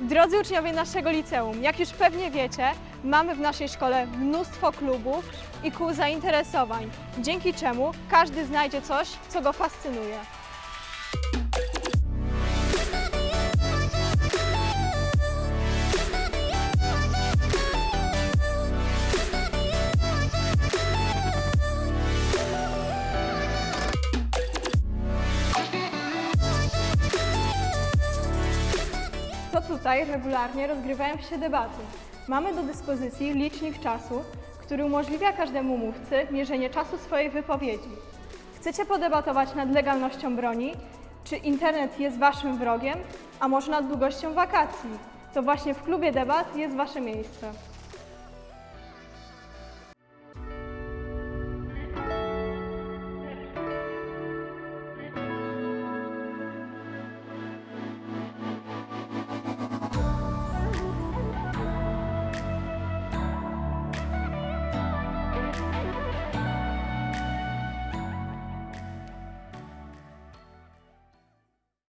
Drodzy uczniowie naszego liceum, jak już pewnie wiecie, mamy w naszej szkole mnóstwo klubów i kół zainteresowań, dzięki czemu każdy znajdzie coś, co go fascynuje. Tutaj regularnie rozgrywają się debaty. Mamy do dyspozycji licznik czasu, który umożliwia każdemu mówcy mierzenie czasu swojej wypowiedzi. Chcecie podebatować nad legalnością broni? Czy internet jest waszym wrogiem? A może nad długością wakacji? To właśnie w klubie debat jest wasze miejsce.